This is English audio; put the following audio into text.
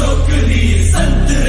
छोकरी संतरे